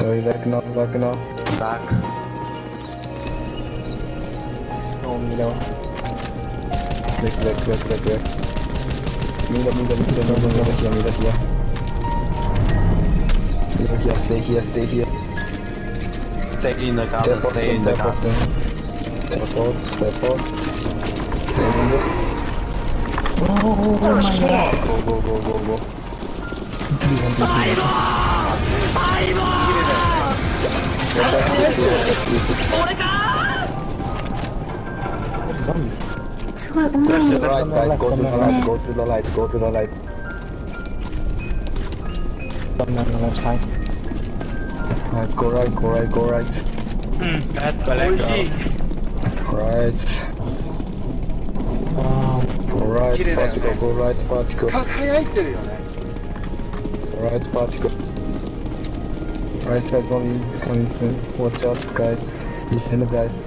Sorry, back now, back now. Back. No middle. Back, back, back, back, back. Middle, middle, middle, no, no, middle here, middle here. Middle here, stay here, stay here. Stay in the garden, Step stay in the out, garden. step out, step out. Stay in the Oh, my god. Go, go, go, go, go. Zombie. すごいうまい Right, right, go to the Left, light, go to the light, go to the light. Zombie on the left side. Right, go right, go right, go right. 美味しい Right, Wow. go right, 綺麗だよね particle, go right, particle. 輝いてるよね Right, particle. Right side zombie coming soon. Watch out, guys. Defend, guys.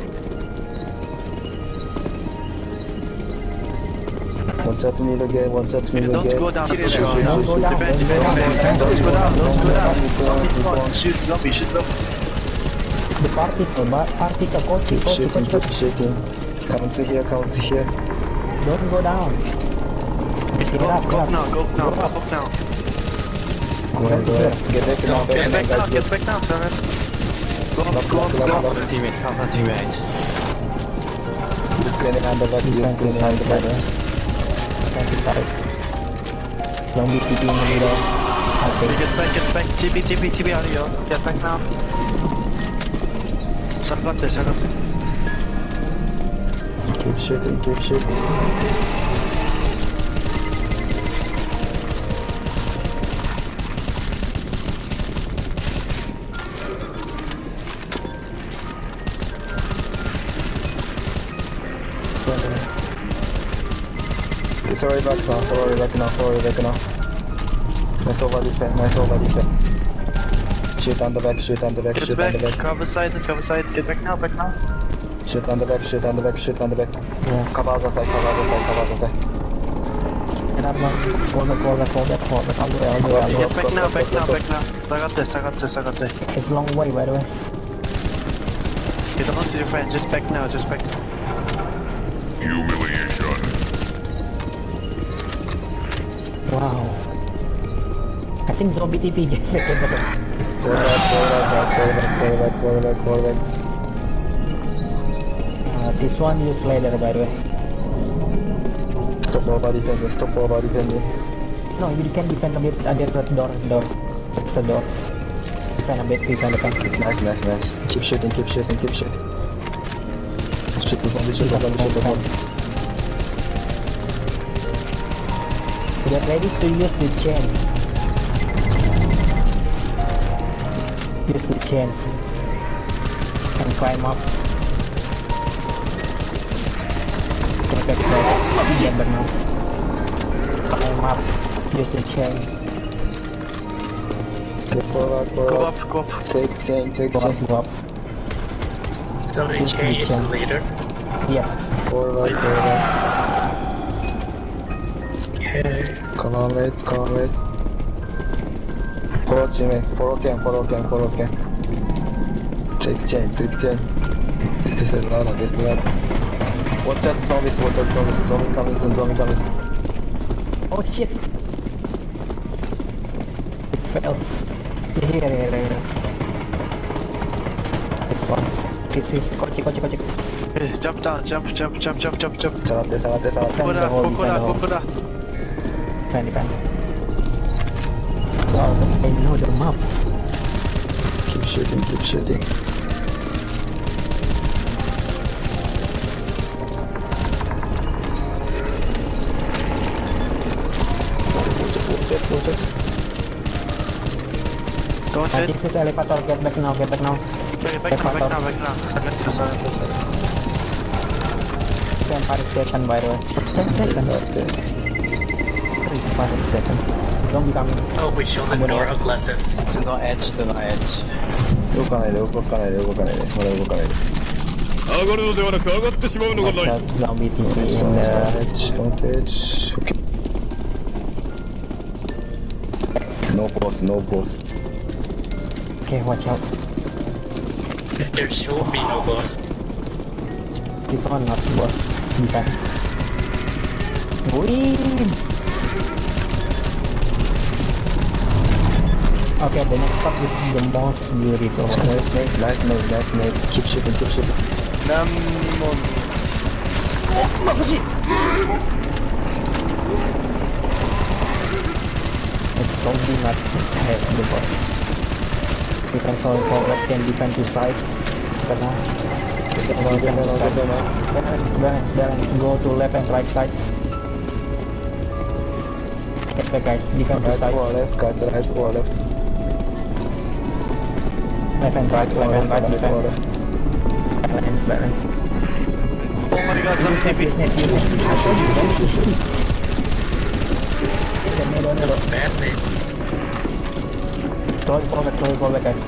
Watch out middle gate, watch out gate. go down, Don't go down. Don't go down. Don't go down. Don't go down, don't go down. One, Zombie spawn, one. shoot zombie, shoot zombie. The but particle, coach, coach, shaking, coach, shaking. Comes here, comes here. Don't go down. Go, up, go up. now, go now, Go up. up now. Go ahead, go ahead. Get back now, get back now, get back now, Simon. Go up, go up, go up. Teammate, cover teammate. He's planning under that, get planning under that. Can't decide. Long be TP in the middle. Get back, get back, TP, TP, TP, are you? Get back now. Sarfate, sarfate. Keep shooting, keep shooting. Sorry, back now, Sorry, back now, Sorry, back now. Nice over this back, nice over this back. Shit on the back, Shoot on the back, get shit back, on the back. Cover side, cover side, get back now, back now. Shit on the back, Shoot on the back, shit on the back. Yeah. Cover other side, cover other side, cover other side. Another one. Fall back, fall up fall back, fall back. All up way, all the way, all up way. Get back now, back up back now. I got this, up got this, I got this. up a long way, by the up Get on to your friend, up back now, just back now. up Wow. I think zombie TP get back, get back. Fall back, fall back. Uh, this one use later, by the way. Stop over defending, stop over defending. No, you can defend a bit against that door, door. That's the door. Defend a bit, defend a bit. Nice, nice, nice. Keep shooting, keep shooting, keep shooting. Shoot the zombie, shoot the zombie, shoot the zombie. Get ready to use the chain. Use the chain. And climb up. Get back first. Get back now. Climb up. Use the chain. Go forward, Go forward. up, go up. Take chain, take Go chain. up, go up. Somebody Use the change the leader. Yes. Forward, forward. Okay. 捕まえ捕まえポロチメポロケンポロケンポロケンチェックチェーンチェックチェーンディテセルラーナデスラーウォッチャットゾンビスウォッチャットゾンビスゾンビカミスゾンビカミスオッシェフェルディヘレレレレスワンピスイスこっちこっちこっちジャンプダウンジャンプジャンプジャンプジャンプジャンプ下がって下がって下がってここだここだここだ Defend, defend. Wow, I know the map. Keep shooting, keep shooting. Don't Uh, hit. this is elevator. Get back now, get back now. Back, back now, back now, back now. Sangat, sangat, sangat. Ten five second by the way. Ten second. Okay It's five second. Zombie coming. Oh, we show the door of London. To no edge, to no edge. 動かないで、動かないで、動かないで。まだ動かないで。上がるのではなく上がってしまうのが Watch ない out, zombie TP in Don't the edge, don't edge. Okay. No pause, no pause. Okay, watch out. There should be no boss. This one not boss. Defend. Win! Okay, the next part is the boss beauty to Light mate, light mate, light mate. Keep shooting, keep shooting. Namon. Oh, It's zombie not ahead the boss. You can fall forward, can defend to side. But now, defend to side. Balance, balance, balance. Go to left and right side. Get back guys, defend to Right side. or left, guys, right or left. Left and right, left and right, or defend. left. Balance, balance. Oh my god, some Use net, use net, use net. The middle, middle. Badly. Throw it forward, throw it forward guys.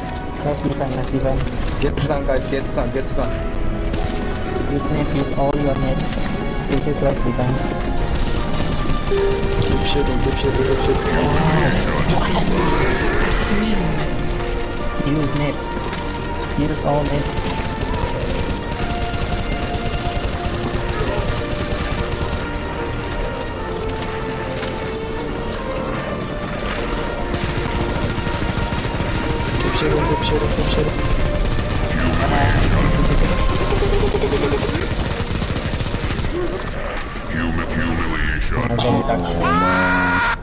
Let's defend, let's. Get down, guys, get down, get down. Use net, use all your nets. This is let's defend. Keep shooting, keep shooting, keep shooting. Use net. Use all nets. 後ろ後ろ後ろ後ろやばいあ、ジェイタクシー。